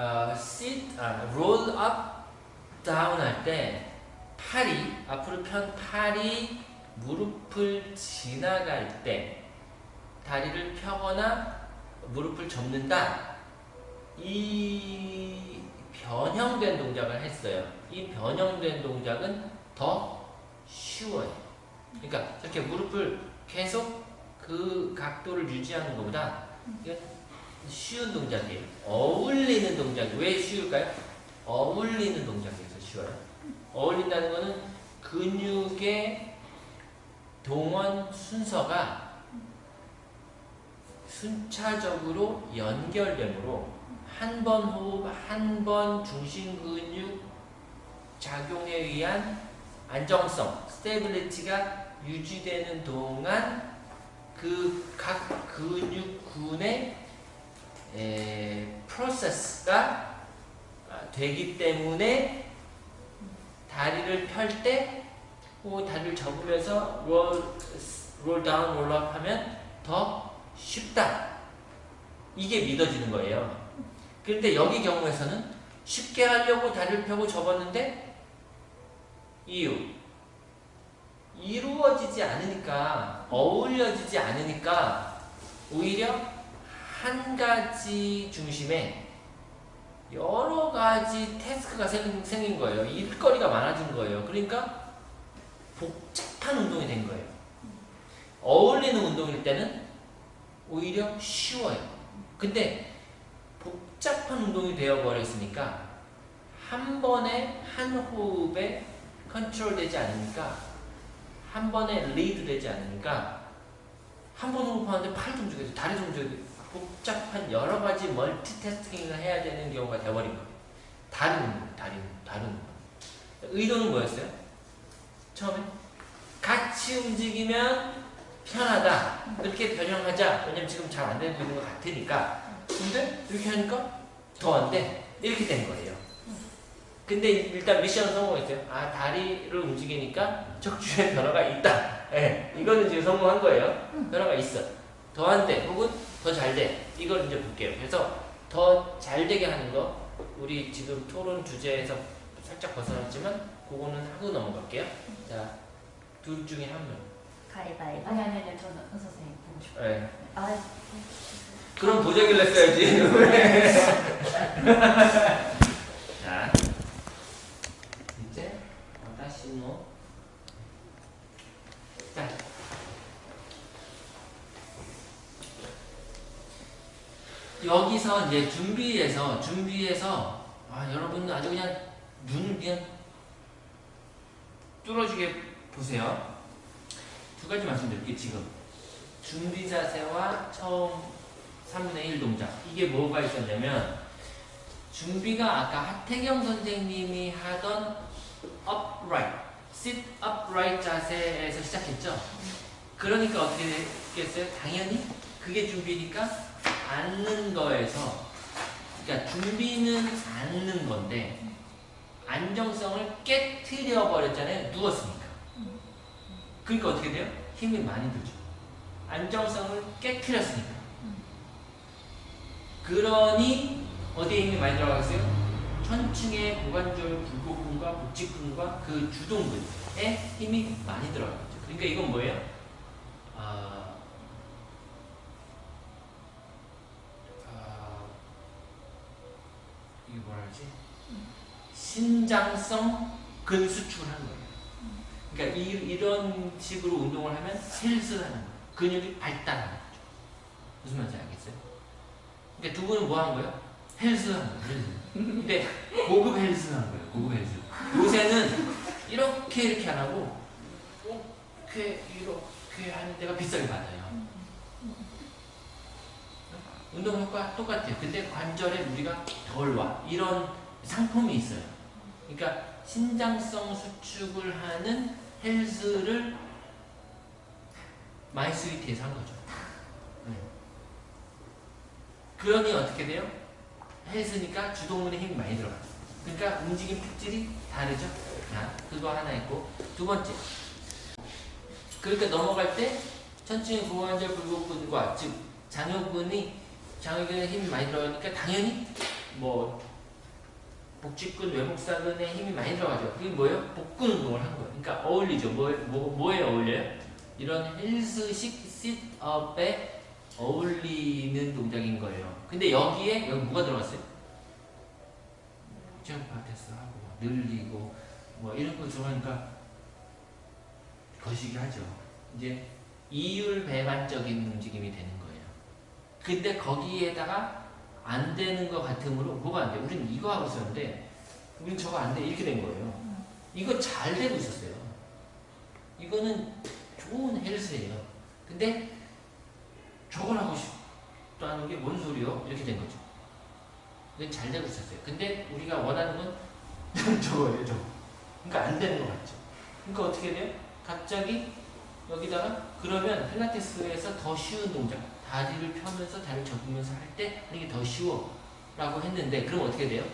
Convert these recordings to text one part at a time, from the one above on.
어, sit, 아, roll up, down 할 때 팔이 앞으로 편 팔이 무릎을 지나갈 때 다리를 펴거나 무릎을 접는다. 이 변형된 동작을 했어요. 이 변형된 동작은 더 쉬워요. 그러니까 이렇게 무릎을 계속 그 각도를 유지하는 것보다 쉬운 동작이에요. 어울리는 동작. 왜 쉬울까요? 어울리는 동작에서 쉬워요. 어울린다는 것은 근육의 동원 순서가 순차적으로 연결되므로 한 번 호흡, 한 번 중심 근육 작용에 의한 안정성, stability가 유지되는 동안 그 각 근육군의 에, 프로세스가 되기 때문에 다리를 펼 때, 그 다리를 접으면서 롤, 롤 다운, 롤업 하면 더 쉽다. 이게 믿어지는 거예요. 그런데 여기 경우에서는 쉽게 하려고 다리를 펴고 접었는데 이유 이루어지지 않으니까 어울려지지 않으니까 오히려 한 가지 중심에 여러 가지 태스크가 생, 생긴 거예요. 일거리가 많아진 거예요. 그러니까 복잡한 운동이 된 거예요. 어울리는 운동일 때는 오히려 쉬워요. 근데 복잡한 운동이 되어버렸으니까 한 번에 한 호흡에 컨트롤 되지 않으니까 한 번에 리드 되지 않으니까 한 번 호흡하는데 팔도 움직여야 돼, 다리도 움직여야 돼. 복잡한 여러 가지 멀티태스킹을 해야 되는 경우가 되어버린 거예요. 다른 다른, 다른. 의도는 뭐였어요? 처음에 같이 움직이면 편하다. 이렇게 변형하자. 왜냐면 지금 잘 안 되고 있는 것 같으니까. 근데 이렇게 하니까 더 안 돼. 이렇게 된 거예요. 근데 일단 미션은 성공했어요. 아, 다리를 움직이니까 척추에 변화가 있다. 예, 이거는 지금 성공한 거예요. 변화가 있어. 더 안 돼. 혹은 더 잘 돼. 이걸 이제 볼게요. 그래서 더 잘 되게 하는 거, 우리 지금 토론 주제에서 살짝 벗어났지만, 그거는 하고 넘어갈게요. 자, 둘 중에 한 명. 가위바위보. 아니 아니 아니 저는 은 선생님 보고 싶어요. 네. 아, 그럼 보자길래 써야지. 자, 이제 와타시노. 여기서 이제 준비해서 준비해서 아 여러분 아주 그냥 눈을 그냥 뚫어지게 보세요. 두 가지 말씀드릴게요 지금 준비 자세와 처음 3분의 1 동작 이게 뭐가 있었냐면 준비가 아까 하태경 선생님이 하던 upright, sit upright 자세에서 시작했죠 그러니까 어떻게 됐겠어요? 당연히 그게 준비니까 앉는 거에서 그러니까 준비는 앉는 건데 안정성을 깨트려 버렸잖아요 누웠으니까 그러니까 어떻게 돼요? 힘이 많이 들죠 안정성을 깨트렸으니까 그러니 어디에 힘이 많이 들어가겠어요? 천층의 고관절 굴곡근과 복직근과 그 주동근에 힘이 많이 들어가겠죠. 그러니까 이건 뭐예요? 아, 하지? 신장성 근수축을 하는 거예요. 그러니까 이, 이런 식으로 운동을 하면 헬스를 하는 거예요. 근육이 발달하는 거죠. 무슨 말인지 알겠어요? 그러니까 두 분은 뭐 한 거예요? 헬스 한 거예요. 근데 고급 헬스 한 거예요. 고급 헬스. 요새는 이렇게 이렇게 안 하고 이렇게 이렇게 하는 데가 비싸게 받아요. 운동 효과 똑같아요. 근데 관절에 무리가 덜 와. 이런 상품이 있어요. 그러니까 신장성 수축을 하는 헬스를 마이스위트에서 한 거죠. 네. 그러니 어떻게 돼요? 헬스니까 주동근에 힘이 많이 들어가요. 그러니까 움직임 특질이 다르죠? 자, 그거 하나 있고 두 번째 그러니까 넘어갈 때 천층의 고관절 굴곡근과 즉 장요근이 장요근에 힘이 많이 들어가니까 당연히 뭐 복직근, 외복사근에 힘이 많이 들어가죠. 그게 뭐예요? 복근 운동을 한 거예요. 그러니까 어울리죠. 뭐, 뭐, 뭐에 어울려요? 이런 헬스식 싯업에 어울리는 동작인 거예요. 근데 여기에 여기 뭐가 들어갔어요? 점프하테스 하고 늘리고 뭐 이런 거 들어가니까 거시기 하죠. 이제 이율 배반적인 움직임이 되는 거예요. 근데 거기에다가 안 되는 것 같으므로 뭐가 안 돼? 우리는 이거 하고 있었는데 우린 저거 안 돼. 이렇게 된 거예요. 이거 잘 되고 있었어요. 이거는 좋은 헬스예요. 근데 저걸 하고 싶다는 게 뭔 소리요? 이렇게 된 거죠. 잘 되고 있었어요. 근데 우리가 원하는 건 저거예요, 저거. 그러니까 안 되는 것 같죠. 그러니까 어떻게 돼요? 갑자기 여기다가 그러면 필라테스에서 더 쉬운 동작, 다리를 펴면서 다리를 접으면서 할 때 하는 게 더 쉬워 라고 했는데 그럼 어떻게 돼요?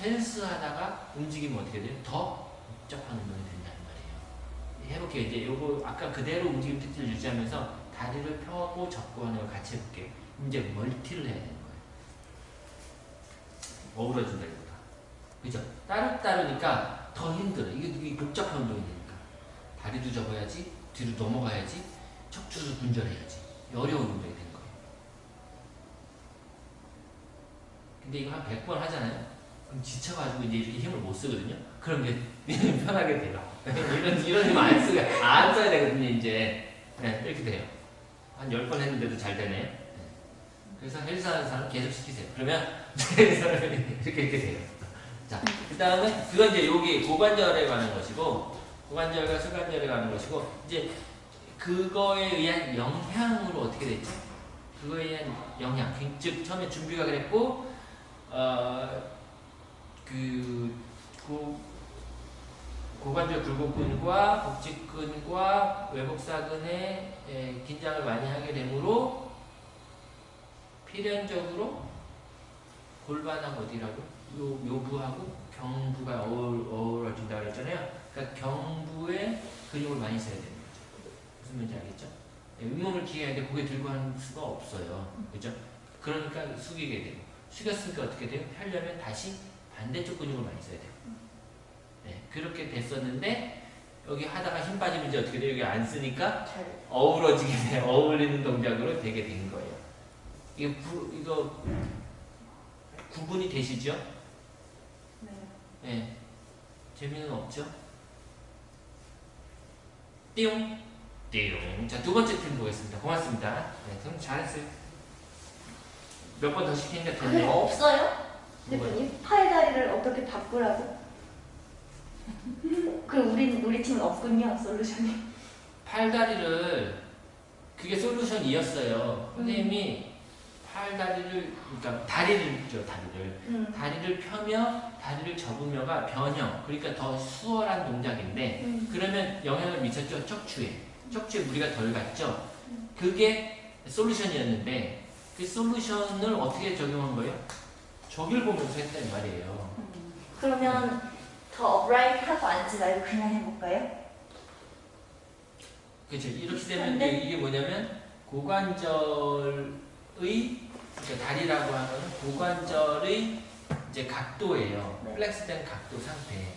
헬스 하다가 움직이면 어떻게 돼요? 더 복잡한 운동이 된다는 말이에요. 해볼게요. 이제 요거 아까 그대로 움직임 특징을 유지하면서 다리를 펴고 접고 하는 걸 같이 해볼게요. 이제 멀티를 해야 되는 거예요. 어우러진다 이거다. 그죠? 따로따로니까 더 힘들어. 이게, 이게 복잡한 운동이 되니까. 다리도 접어야지, 뒤로 넘어가야지, 척추도 분절해야지. 어려운 운동이 되는 거예요. 근데 이거 한 100번 하잖아요? 그럼 지쳐가지고 이제 이렇게 힘을 못 쓰거든요? 그럼 이제 편하게 돼요. 이런, 이런 힘 안 쓰고, 안 써야 되거든요, 이제. 네, 이렇게 돼요. 한 10번 했는데도 잘 되네요. 네. 그래서 헬스 하는 사람 계속 시키세요. 그러면 이렇게, 이렇게 돼요. 자, 그 다음에 그건 이제 여기 고관절에 관한 것이고, 고관절과 수관절에 관한 것이고, 이제 그거에 의한 영향으로 어떻게 됐죠? 그거에 의한 영향. 즉, 처음에 준비가 그랬고, 어, 그, 고, 고관절 굴곡근과 복직근과 외복사근에 에, 긴장을 많이 하게 되므로 필연적으로 골반하고 어디라고? 요, 요부하고 경부가 어울, 어우러진다고 그랬잖아요. 그러니까 경부에 근육을 많이 써야 되는 말인지 알겠죠? 예, 윗몸을 기해야 돼 고개 들고 하는 수가 없어요. 그죠? 그러니까 숙이게 되고 숙였으니까 어떻게 돼요? 펴려면 다시 반대쪽 근육을 많이 써야 돼요. 네, 그렇게 됐었는데 여기 하다가 힘 빠지면 이제 어떻게 돼요? 여기 안 쓰니까 잘. 어우러지게 돼, 어울리는 동작으로 되게 된 거예요. 이게 구, 이거 구분이 되시죠? 네. 네. 재미는 없죠? 띠용 띠용 자 두 번째 팀 보겠습니다. 고맙습니다. 네, 좀 잘했어요. 몇 번 더 시키니까 그게 됐네요. 없어요? 뭐가요? 대표님 팔 다리를 어떻게 바꾸라고? 그 우리 우리 팀은 없군요 솔루션이. 팔다리를 그게 솔루션이었어요. 선생님이 팔다리를 그러니까 다리를죠 다리를 음. 다리를 펴며 다리를 접으며가 변형 그러니까 더 수월한 동작인데 음. 그러면 영향을 미쳤죠 척추에 척추에 무리가 덜 갔죠? 그게 솔루션이었는데 그 솔루션을 어떻게 적용한 거예요? 저길 보면서 했단 말이에요. 그러면 더 upright 하고 앉지 말고 그냥 해볼까요? 그렇죠 이렇게 되면 근데- 이게 뭐냐면 고관절의 그러니까 다리라고 하는 고관절의 이제 각도예요. 네. flex된 각도 상태.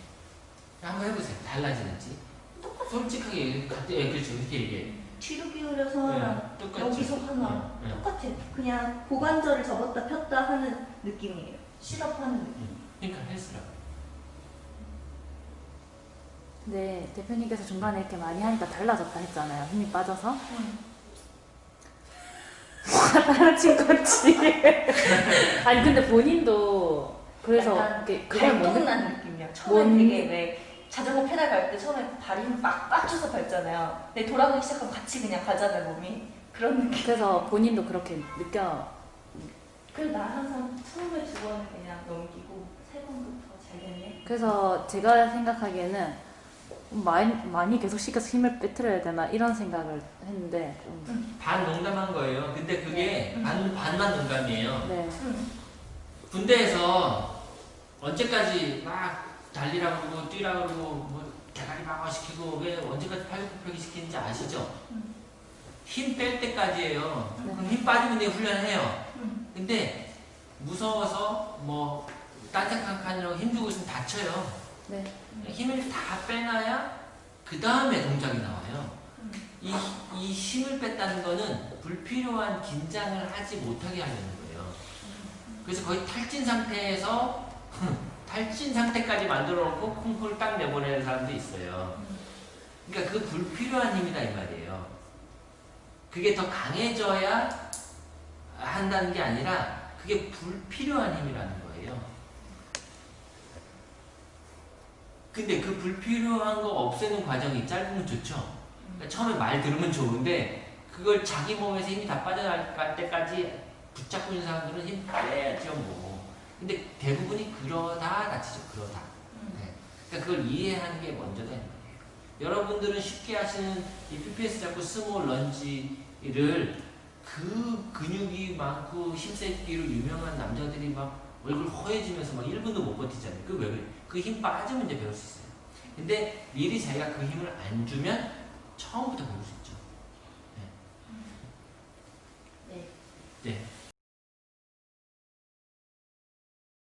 한번 해보세요. 달라지는지 솔직하게 얘기- 각도 예 그렇죠 이렇게 얘기해 뒤로 기울여서 하나, 네, 똑같죠 여기서 하나 네, 네. 똑같아. 그냥 고관절을 접었다 폈다 하는 느낌이에요. 실업하는 느낌. 그러니까 헬스라고 네, 대표님께서 중간에 이렇게 많이 하니까 달라졌다 했잖아요. 힘이 빠져서. 따라친 거지. 아니, 근데 본인도 그래서 그걸 못 느- 발동난 느낌이야. 처음에 뭔- 되게 왜 자전거 페달 갈 때 처음에 발이 막 빡쳐서 밟잖아요. 근데 돌아가기 시작하면 같이 그냥 가잖아요 몸이. 그런 느낌. 그래서 본인도 그렇게 느껴. 그래서 나 항상 처음에 두 번은 그냥 넘기고 세 번부터 잘 됐네. 그래서 제가 생각하기에는 많이, 많이 계속 시켜서 힘을 빼트려야 되나 이런 생각을 했는데 좀, 반 농담한 거예요 근데 그게 반, 반만 농담이에요 네. 응. 군대에서 언제까지 막 달리라고 그러고 뛰라고 그러고 뭐 대가리 방어 시키고 왜 언제까지 팔굽혀펴기 시키는지 아시죠? 음. 힘뺄 때까지예요. 네. 그럼 힘 빠지면 내가 훈련해요. 음. 근데 무서워서 뭐딴 생각하느라고 힘주고 있으면 다쳐요. 네. 힘을 다 빼놔야 그 다음에 동작이 나와요. 음. 이, 이 힘을 뺐다는 거는 불필요한 긴장을 하지 못하게 하려는 거예요. 그래서 거의 탈진 상태에서 탈진 상태까지 만들어 놓고 콩콩을 딱 내보내는 사람도 있어요. 그러니까 그 불필요한 힘이다 이 말이에요. 그게 더 강해져야 한다는 게 아니라 그게 불필요한 힘이라는 거예요. 근데 그 불필요한 거 없애는 과정이 짧으면 좋죠. 그러니까 처음에 말 들으면 좋은데 그걸 자기 몸에서 힘이 다 빠져나갈 때까지 붙잡고 있는 사람들은 힘 빼야죠 뭐. 근데 대부분이 그러다 다치죠. 그러다. 음. 네. 그러니까 그걸 이해하는 게 먼저다 이 말이에요. 여러분들은 쉽게 하시는 이 PPS 잡고 small lunge를 그 근육이 많고 힘세기로 유명한 남자들이 막 얼굴 허얘지면서 막 1분도 못 버티잖아요. 그 왜 그래? 그 힘 빠지면 이제 배울 수 있어요. 근데 미리 자기가 그 힘을 안 주면 처음부터 배울 수 있죠. 네. 네.